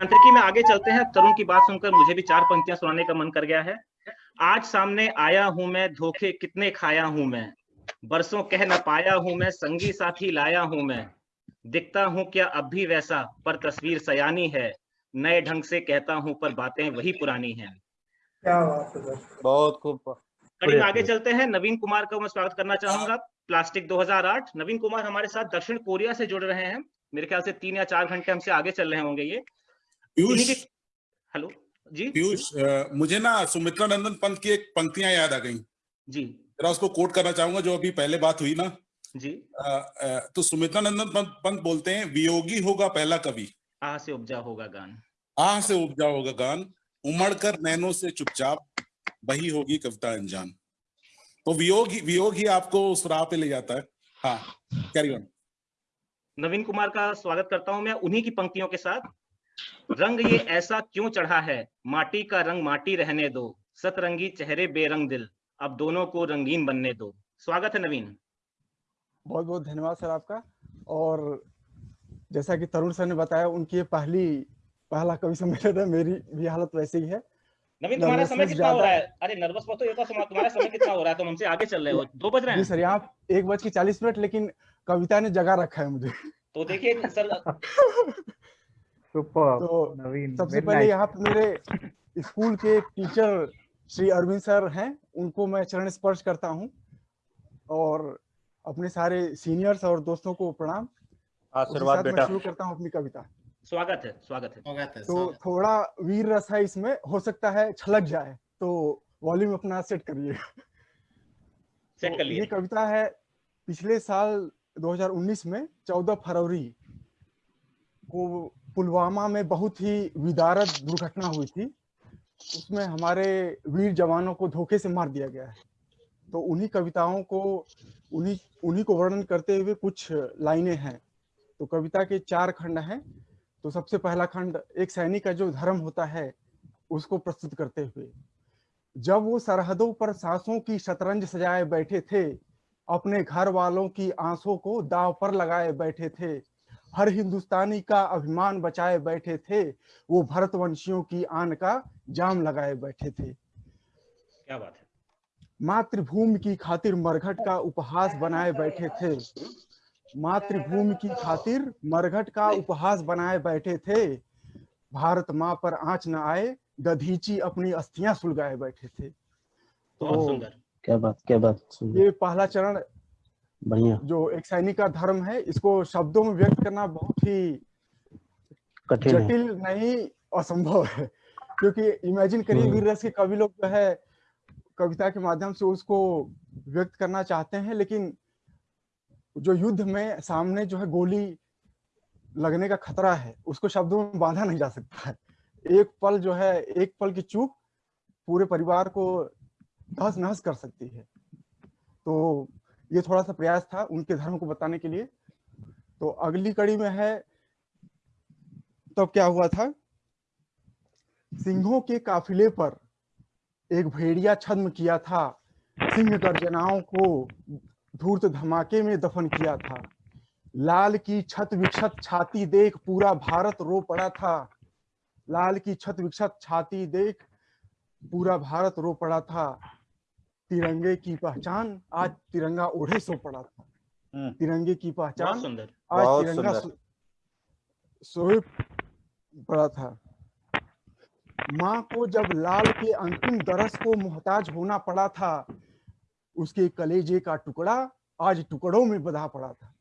अंतरिकी में आगे चलते हैं। तरुण की बात सुनकर मुझे भी चार पंक्तियाँ सुनाने का मन कर गया है। आज सामने आया हूँ मैं धोखे कितने खाया हूँ मैं। बरसों कह न पाया हूँ मैं संगी साथी लाया हूँ मैं। दिखता हूँ क्या अब भी वैसा पर तस्वीर सयानी है। नए ढंग से कहता हूँ पर बातें वही पुरानी हैं। क्या बात है बहुत खूब। कड़ी आगे चलते हैं। नवीन कुमार का मैं स्वागत करना चाहूँगा। प्लास्टिक 2008 नवीन कुमार हमारे साथ दक्षिण कोरिया से जुड़ रहे हैं। मेरे ख्याल से तीन या चार घंटे हमसे आगे चल रहे होंगे ये। पीयूष। हेलो जी? पीयूष मुझे ना सुमित्रा नंदन पंत की एक पंक्तियाँ याद आ गई। जी। जरा उसको कोट करना चाहूँगा जो अभी पहले बात हुई ना। जी। आ, आ, तो सुमित्रा नंदन पंत, पंत बोलते हैं वियोगी होगा पहला कवि। आह से उपजा होगा गान। आह से उपजा होगा गान उमड़ कर नैनो से चुपचाप वही होगी कविता अनजान। तो वियोग ही वियोग ही आपको उस राह पे ले जाता है। हाँ कैरी ऑन नवीन कुमार का स्वागत करता हूँ मैं उन्हीं की पंक्तियों के साथ। रंग ये ऐसा क्यों चढ़ा है? माटी का रंग माटी रहने दो। सतरंगी चेहरे बेरंग दिल। अब दोनों को रंगीन बनने दो। स्वागत है नवीन। बहुत बहुत धन्यवाद सर आपका। और जैसा कि तरुण सर ने बताया उनकी ये पहली पहला कवि सम्मेलन है मेरी भी हालत वैसी ही है। नवीन तुम्हारा समय कितना हो रहा है। अरे नर्वस मत हो ये तो तुम्हारा समय कितना हो रहा है? तुम हमसे आगे चल रहे हो। दो बज रहे हैं। सर यहाँ एक बज के चालीस मिनट लेकिन कविता ने जगा रखा है मुझे। तो देखिए सर तो नवीन सबसे पहले यहाँ पे मेरे स्कूल के टीचर श्री अरविंद सर हैं उनको मैं चरण स्पर्श करता हूँ और अपने सारे सीनियर्स और दोस्तों को प्रणाम। आशीर्वाद बेटा। शुरू करता हूँ अपनी कविता। स्वागत है स्वागत है। स्वागत है तो थोड़ा वीर रस है इसमें हो सकता है छलक जाए तो वॉल्यूम अपना सेट करिए। सेट कर लिए। ये कविता है पिछले साल 2019 में 14 फरवरी को पुलवामा में बहुत ही विदारत दुर्घटना हुई थी। उसमें हमारे वीर जवानों को धोखे से मार दिया गया है। तो उन्हीं कविताओं को, उन्हीं उन्हीं को वर्णन करते हुए कुछ लाइनें हैं। तो कविता के चार खंड हैं। तो सबसे पहला खंड, एक सैनिक का जो धर्म होता है, उसको प्रस्तुत करते हुए, जब वो सरहदों पर सांसों की शतरंज सजाए बैठे थे, अपने घर वालों की आंसों को दाव पर लगाए बैठे थे हर हिंदुस्तानी का अभिमान बचाए बैठे थे वो भरतवंशियों की आन का जाम लगाए बैठे थे। क्या बात है? मातृभूमि की खातिर मरघट का उपहास बनाए बैठे थे। मातृभूमि की खातिर मरघट का उपहास बनाए बैठे थे। भारत माँ पर आँच न आए दधीची अपनी अस्थियाँ सुलगाए बैठे थे। तो क्या बात क्या बात ये पहला चरण बढ़िया। जो एक सैनिक का धर्म है इसको शब्दों में व्यक्त करना बहुत ही जटिल नहीं असंभव है। क्योंकि इमेजिन करिए वीर रस के कवि लोग जो है कविता के माध्यम से उसको व्यक्त करना चाहते हैं लेकिन जो युद्ध में सामने जो है गोली लगने का खतरा है उसको शब्दों में बांधा नहीं जा सकता है। एक पल जो है एक पल की चूक पूरे परिवार को तहस नहस कर सकती है। तो ये थोड़ा सा प्रयास था उनके धर्म को बताने के लिए। तो अगली कड़ी में है तब तो क्या हुआ था? सिंहों के काफिले पर एक भेड़िया छद्म किया था। सिंह गर्जनाओं को धूर्त धमाके में दफन किया था। लाल की छत विक्षत छाती देख पूरा भारत रो पड़ा था। लाल की छत विक्षत छाती देख पूरा भारत रो पड़ा था। तिरंगे की पहचान आज तिरंगा ओढ़े सो पड़ा था। तिरंगे की पहचान आज तिरंगा सोए पड़ा था। माँ को जब लाल के अंतिम दरस को मोहताज होना पड़ा था उसके कलेजे का टुकड़ा आज टुकड़ों में बधा पड़ा था।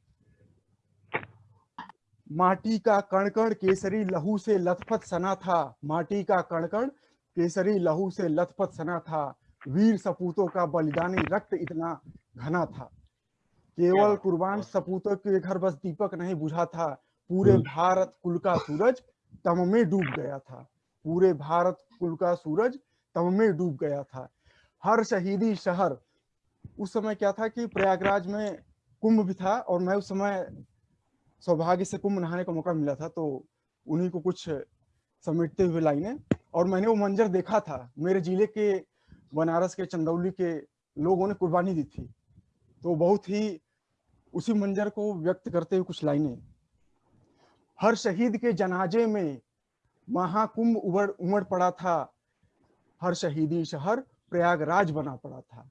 माटी का कणकण केसरी लहू से लथपथ सना था। माटी का कणकण केसरी लहू से लथपथ सना था। वीर सपूतों का बलिदानी रक्त इतना घना था। केवल कुर्बान सपूतों के घर बस दीपक नहीं बुझा था। पूरे भारत कुल का सूरज तम में डूब गया था। पूरे भारत कुल का सूरज तम में डूब गया था। हर शहीदी शहर उस समय क्या था कि प्रयागराज में कुंभ भी था और मैं उस समय सौभाग्य से कुंभ नहाने का मौका मिला था तो उन्हीं को कुछ समेटते हुए लाइने। और मैंने वो मंजर देखा था। मेरे ज़िले के बनारस के चंदौली के लोगों ने कुर्बानी दी थी। तो बहुत ही उसी मंजर को व्यक्त करते हुए कुछ लाइनें। हर शहीद के जनाजे में महाकुंभ उमड़ उमड़ पड़ा था। हर शहीदी शहर प्रयागराज बना पड़ा था।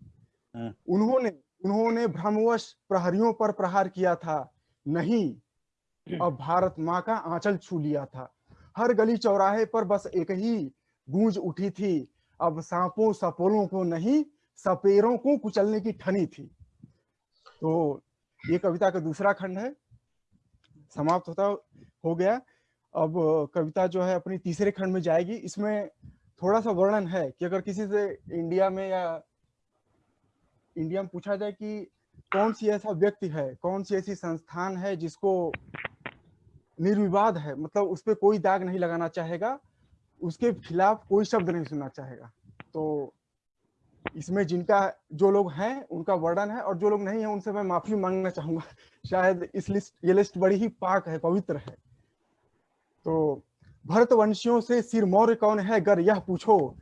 हाँ। उन्होंने उन्होंने भ्रमवश प्रहरियों पर प्रहार किया था। नहीं अब भारत माँ का आंचल छू लिया था। हर गली चौराहे पर बस एक ही गूंज उठी थी। अब सांपों सपोलों को नहीं, सपेरों को कुचलने की ठनी थी। तो ये कविता का दूसरा खंड है। समाप्त होता हो गया। अब कविता जो है अपनी तीसरे खंड में जाएगी। इसमें थोड़ा सा वर्णन है कि अगर किसी से इंडिया में या इंडिया में पूछा जाए कि कौन सी ऐसा व्यक्ति है, कौन सी ऐसी संस्थान है जिसको निर्विवाद है मतलब उस पर कोई दाग नहीं लगाना चाहेगा उसके खिलाफ कोई शब्द नहीं सुनना चाहेगा। तो इसमें जिनका, जो लोग हैं, उनका वर्णन है और जो लोग नहीं है, उनसे मैं माफ़ी मांगना चाहूँगा। शायद इस लिस्ट, ये लिस्ट बड़ी ही पाक है, पवित्र है। तो भरतवंशियों से सिर मौर्य कौन है अगर यह पूछो।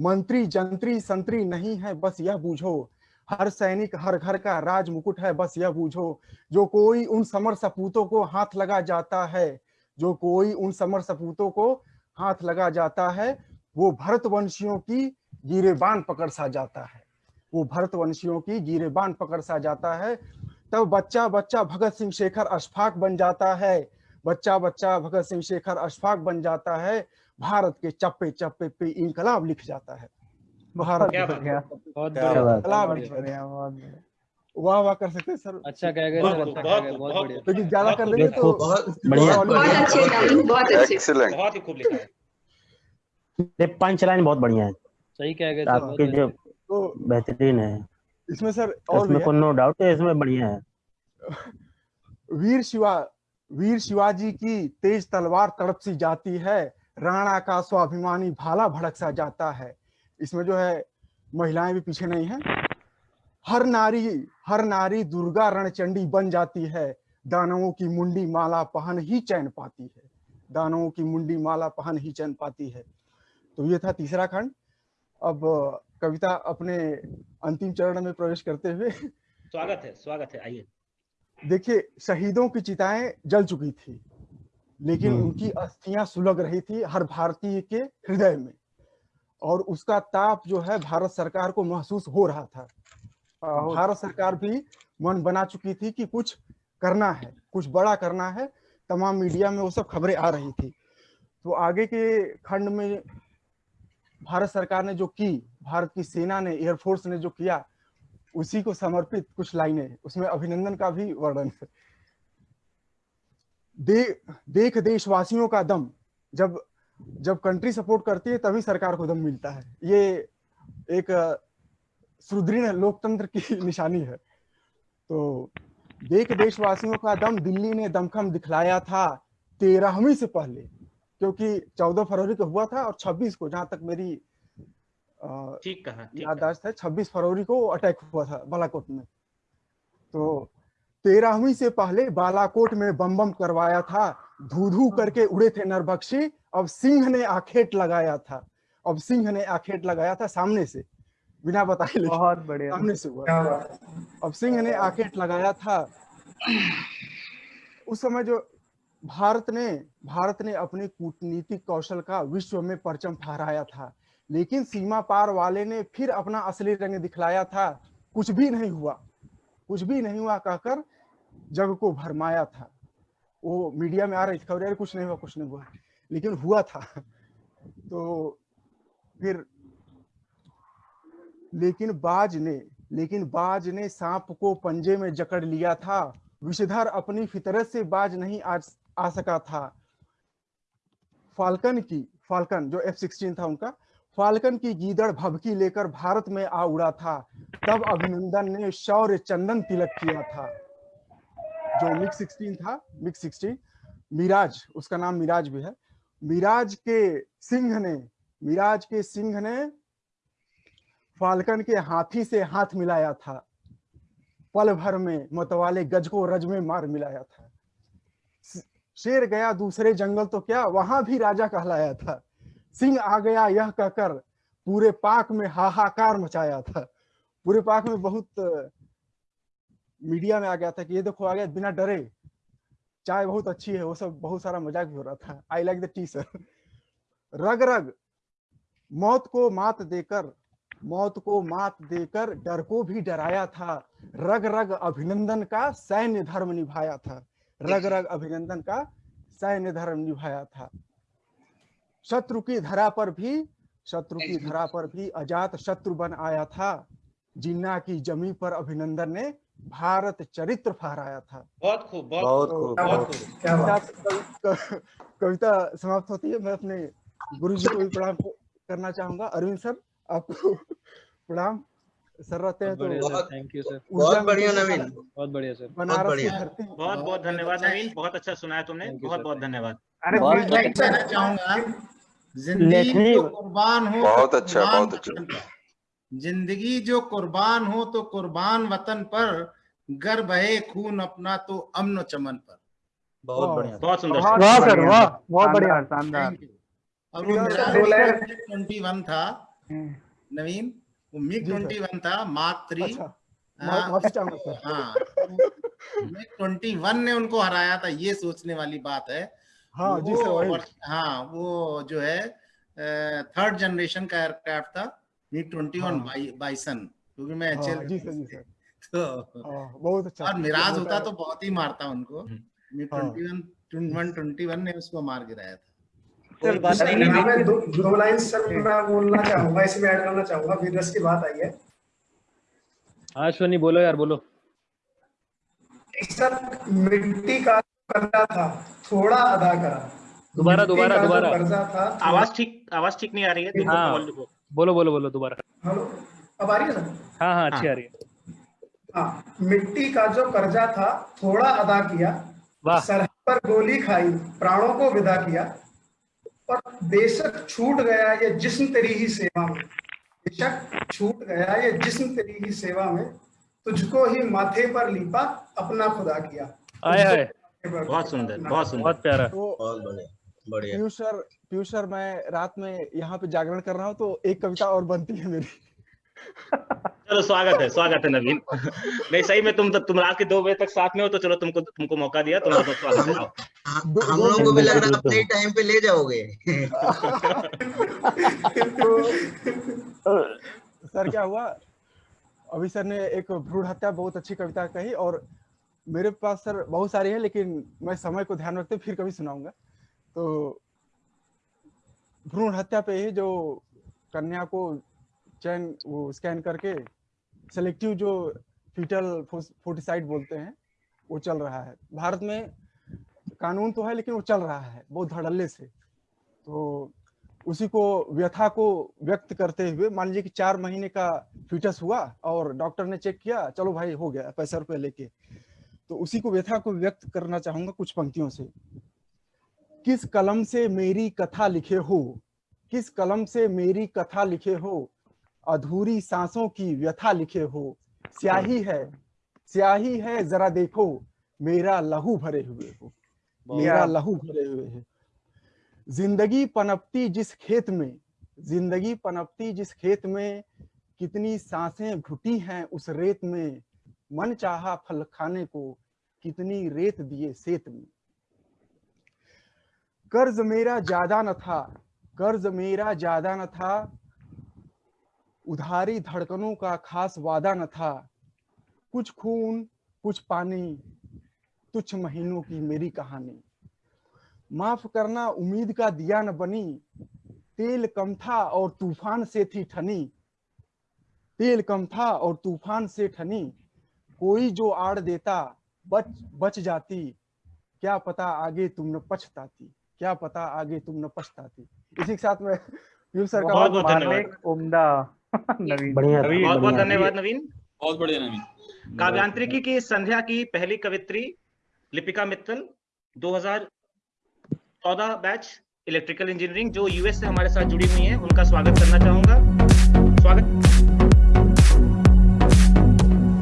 मंत्री, जंत्री, संतरी नहीं है, बस यह बूझो। हर सैनिक, हर घर का राज मुकुट है, बस यह बूझो। जो कोई उन समर सपूतों को हाथ लगा जाता है, जो कोई उन समर सपूतों को हाथ लगा जाता है वो भरतवंशियों की गिरेबान पकड़ सा जाता है। वो भरतवंशियों की गिरेबान पकड़ सा जाता है। तब बच्चा बच्चा भगत सिंह शेखर अशफाक बन जाता है। बच्चा बच्चा भगत सिंह शेखर अशफाक बन जाता है। भारत के चप्पे चप्पे पे इनकलाब लिख जाता है। भारत वाह वाह कर सकते हैं सर। अच्छा कह गए सर। अच्छा कह गए बहुत बढ़िया। लेकिन ज़्यादा कर देंगे तो बढ़िया। बहुत अच्छे डार्लिंग बहुत अच्छे एक्सीलेंट बहुत ही खूब लिखा है। ये पंच लाइन बहुत बढ़िया है। सही कह गए सर आपकी जो तो बेहतरीन है। इसमें सर और इसमें कोई नो डाउट है इसमें बढ़िया है। वीर शिवा वीर शिवाजी की तेज तलवार तड़प सी जाती है राणा का स्वाभिमानी भाला भड़क सा जाता है। इसमें जो है महिलाएँ भी पीछे नहीं है। हर नारी हर नारी दुर्गा रणचंडी बन जाती है। दानवों की मुंडी माला पहन ही चैन पाती है। दानवों की मुंडी माला पहन ही चैन पाती है। तो ये था तीसरा खंड। अब कविता अपने अंतिम चरण में प्रवेश करते हुए स्वागत है स्वागत है आइए। देखिए शहीदों की चिताएँ जल चुकी थी लेकिन हम्म। उनकी अस्थियाँ सुलग रही थी हर भारतीय के हृदय में। और उसका ताप जो है भारत सरकार को महसूस हो रहा था। भारत सरकार भी मन बना चुकी थी कि कुछ करना है कुछ बड़ा करना है। तमाम मीडिया में वो सब खबरें आ रही थी। तो आगे के खंड में भारत सरकार ने जो की भारत की सेना ने एयरफोर्स ने जो किया उसी को समर्पित कुछ लाइनें उसमें अभिनंदन का भी वर्णन है। दे, देख देशवासियों का दम जब जब कंट्री सपोर्ट करती है तभी सरकार को दम मिलता है। ये एक सुदृढ़ लोकतंत्र की निशानी है। तो देख देशवासियों का दम दिल्ली ने दमखम दिखलाया था तेरहवीं से पहले क्योंकि चौदह फरवरी को हुआ था और छब्बीस को जहाँ तक मेरी ठीक ठीक कहा। याददाश्त है छब्बीस फरवरी को अटैक हुआ था बालाकोट में। तो तेरहवीं से पहले बालाकोट में बम बम करवाया था धू धू करके उड़े थे नरभक्षी अब सिंह ने आखेट लगाया था अब सिंह ने आखेट लगाया था सामने से। बिना बताए बहुत बढ़िया। सामने से हुआ। क्या बात। है अब सिंह ने आखेट लगाया था। उस समय जो भारत ने भारत ने अपने कूटनीतिक कौशल का विश्व में परचम फहराया था लेकिन सीमा पार वाले ने फिर अपना असली रंग दिखलाया था। कुछ भी नहीं हुआ। कुछ भी नहीं हुआ कहकर जग को भरमाया था। वो मीडिया में आ रही थी खबर कुछ नहीं हुआ कुछ नहीं हुआ। लेकिन हुआ था। तो फिर लेकिन बाज ने लेकिन बाज ने सांप को पंजे में जकड़ लिया था। विषधर अपनी फितरत से बाज नहीं आ, आ सका था। फाल्कन की फाल्कन जो एफ़ सिक्सटीन था उनका फाल्कन की गीदड़ भभकी लेकर भारत में आ उड़ा था। तब अभिनंदन ने शौर्य चंदन तिलक किया था। जो मिग सिक्सटीन था मिग सिक्सटीन मिराज उसका नाम मिराज भी है। मिराज के सिंह ने मिराज के सिंह ने फाल्कन के हाथी से हाथ मिलाया था। पल भर में मतवाले गज को रज में मार मिलाया था। शेर गया दूसरे जंगल तो क्या वहाँ भी राजा कहलाया था। सिंह आ गया यह कहकर पूरे पाक में हाहाकार मचाया था। पूरे पाक में बहुत, मीडिया में आ गया था कि ये देखो आ गया बिना डरे, चाय बहुत अच्छी है, वो सब बहुत सारा मज़ाक भी हो रहा था। I like the tea sir रग रग, मौत को मात देकर मौत को मात देकर डर को भी डराया था। रग रग अभिनंदन का सैन्य धर्म निभाया था। रग रग अभिनंदन का सैन्य धर्म निभाया था। शत्रु की धरा पर भी शत्रु की धरा पर भी अजात शत्रु बन आया था। जिन्ना की जमी पर अभिनंदन ने भारत चरित्र फहराया था। बहुत खूब बहुत खूब कविता कविता समाप्त होती है। मैं अपने गुरु जी को भी प्रणाम करना चाहूँगा। अरविंद सर आपको प्रणाम। सर रहते हैं बहुत बढ़िया तो थैंक यू सर बहुत बढ़िया नवीन। बहुत बढ़िया सर। बनारस की। धरती बहुत बहुत धन्यवाद नवीन बहुत अच्छा सुनाया तुमने। बहुत बहुत धन्यवाद। अरे बहुत मैं अच्छा। कहना चाहूँगा ज़िंदगी जो कुर्बान हो तो बहुत अच्छा, बहुत अच्छा। ज़िंदगी जो कुर्बान हो तो कुर्बान वतन पर। गर बहे खून अपना तो अमन चमन पर। बहुत बढ़िया। बहुत सुंदर। बहुत वाह सर बढ़िया। वाह। बहुत बढ़िया। you. और वो यार, मेरा दो लाइन- ट्वेंटी वन था। नवीन वो मिग ट्वेंटी वन था मार्क थ्री हाँ मिग ट्वेंटी वन ने उनको हराया था ये सोचने वाली बात है हाँ जी सर वो हाँ वो जो है थर्ड जनरेशन का एयरक्राफ्ट था मिग ट्वेंटी वन। बाइसन क्योंकि मैं हाँ, एचएल जी सर जी सर तो बहुत अच्छा और मिराज होता तो बहुत ही मारता उनको MiG. Twenty one twenty one ने उसको मार गिराया था कोई बात नहीं यहाँ पे दो, दो लाइन सर मैं बोलना चाहूँगा इसमें ऐड करना चाहूँगा वीरस की बात आई है। हाँ अश्वनी बोलो यार बोलो। सर मिट्टी का कर्जा था थोड़ा अदा करा। दोबारा, दोबारा, जो दोबारा। कर्जा था थोड़ा- आवाज़ ठीक आवाज़ ठीक नहीं आ रही है हाँ। बोलो बोलो बोलो दोबारा। हेलो अब आ रही है सर हाँ हाँ अच्छी हाँ। आ रही है। हाँ मिट्टी का जो कर्जा था थोड़ा अदा किया सरहद पर गोली खाई प्राणों को विदा किया और बेशक छूट गया ये जिस्म तेरी ही सेवा में। बेशक छूट गया ये जिस्म तेरी ही सेवा में तुझको ही माथे पर लीपा अपना खुदा किया। आए पर बहुत सुंदर बहुत सुंदर। बहुत प्यारा। तो बहुत बढ़िया बढ़िया। पीयूष सर पीयूष सर मैं रात में यहाँ पे जागरण कर रहा हूँ तो एक कविता और बनती है मेरी। चलो स्वागत है स्वागत है नवीन। नहीं सही में तुम तुम रात के दो बजे तक साथ में हो तो चलो तुमको तुमको मौका दिया तुम्हारा बहुत स्वागत है। हम हम लोगों को भी लग रहा है अपने टाइम पे ले जाओगे। सर क्या हुआ? अभी सर ने एक भ्रूण हत्या बहुत अच्छी कविता कही और मेरे पास सर बहुत सारी है लेकिन मैं समय को ध्यान रखते फिर कभी सुनाऊँगा। तो भ्रूण हत्या पे ही जो कन्या को चैन वो स्कैन करके सेलेक्टिव जो फीटल फोर्टिसाइड बोलते हैं, वो चल रहा है। भारत में कानून तो है, लेकिन वो चल रहा है, बहुत धड़ल्ले से। तो उसी को व्यथा को व्यक्त करते हुए, मान लीजिए कि चार महीने का फीटस हुआ और डॉक्टर ने चेक किया, चलो भाई, हो गया, पैसा रुपये लेके। तो उसी को व्यथा को व्यक्त करना चाहूँगा कुछ पंक्तियों से। किस कलम से मेरी कथा लिखे हो? किस कलम से मेरी कथा लिखे हो? अधूरी सांसों की व्यथा लिखे हो। स्याही है। स्याही है जरा देखो मेरा लहू भरे हुए हो। मेरा लहू भरे हुए है। ज़िंदगी पनपती जिस खेत में ज़िंदगी पनपती जिस खेत में कितनी साँसें घुटी हैं उस रेत में मन चाहा फल खाने को कितनी रेत दिए सेत में। कर्ज मेरा ज़्यादा न था कर्ज मेरा ज़्यादा न था उधारी धड़कनों का खास वादा न था। कुछ खून कुछ पानी तुच्छ महीनों की मेरी कहानी। माफ़ करना उम्मीद का दिया न बनी। तेल कम था और तूफ़ान से थी ठनी। तेल कम था और तूफ़ान से ठनी। कोई जो आड़ देता बच बच जाती। क्या पता आगे तुम न पछताती। क्या पता आगे तुम न पछताती। इसी के साथ में सर का बहुत बहुत धन्यवाद। उम्दा। नवीन। बढ़िया बहुत बहुत धन्यवाद नवीन। बहुत बढ़िया नवीन। काव्यांत्रिकी की संध्या की पहली कवित्री Lipika Mittal 2014 batch electrical engineering जो यूएस से हमारे साथ जुड़ी हुई है उनका स्वागत करना चाहूँगा। स्वागत।